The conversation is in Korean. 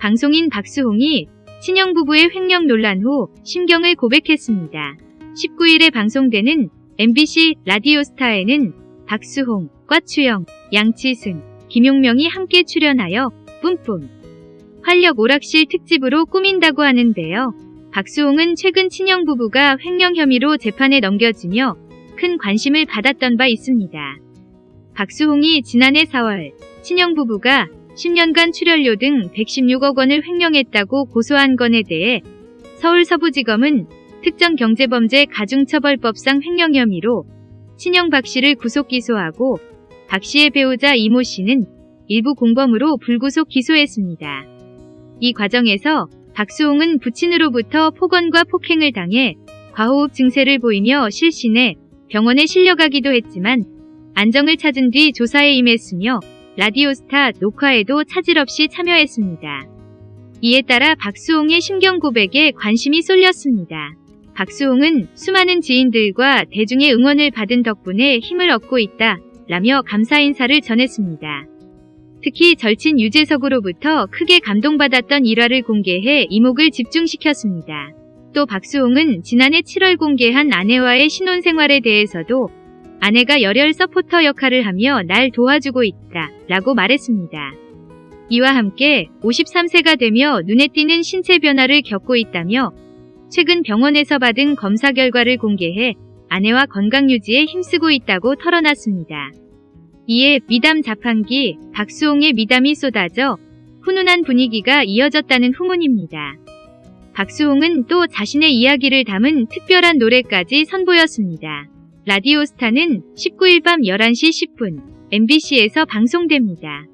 방송인 박수홍이 친형 부부의 횡령 논란 후 심경을 고백했습니다. 19일에 방송되는 MBC 라디오스타에는 박수홍, 꽈추영, 양치승, 김용명이 함께 출연하여 뿜뿜 활력 오락실 특집으로 꾸민다고 하는데요. 박수홍은 최근 친형 부부가 횡령 혐의로 재판에 넘겨지며 큰 관심을 받았던 바 있습니다. 박수홍이 지난해 4월 친형 부부가 10년간 출연료 등 116억 원을 횡령했다고 고소한 건에 대해 서울서부지검은 특정 경제범죄 가중처벌법상 횡령 혐의로 친형 박 씨를 구속 기소하고 박 씨의 배우자 이모 씨는 일부 공범으로 불구속 기소했습니다. 이 과정에서 박수홍은 부친으로부터 폭언과 폭행을 당해 과호흡 증세를 보이며 실신해 병원에 실려가기도 했지만 안정을 찾은 뒤 조사에 임했으며 라디오스타 녹화에도 차질 없이 참여했습니다. 이에 따라 박수홍의 심경 고백에 관심이 쏠렸습니다. 박수홍은 수많은 지인들과 대중의 응원을 받은 덕분에 힘을 얻고 있다 라며 감사 인사를 전했습니다. 특히 절친 유재석으로부터 크게 감동받았던 일화를 공개해 이목을 집중시켰습니다. 또 박수홍은 지난해 7월 공개한 아내와의 신혼생활에 대해서도 아내가 열혈 서포터 역할을 하며 날 도와주고 있다 라고 말했습니다. 이와 함께 53세가 되며 눈에 띄는 신체 변화를 겪고 있다며 최근 병원에서 받은 검사 결과를 공개해 아내와 건강 유지에 힘쓰고 있다고 털어놨습니다. 이에 미담 자판기 박수홍의 미담이 쏟아져 훈훈한 분위기가 이어졌다는 후문입니다. 박수홍은 또 자신의 이야기를 담은 특별한 노래까지 선보였습니다. 라디오스타는 19일 밤 11시 10분 MBC에서 방송됩니다.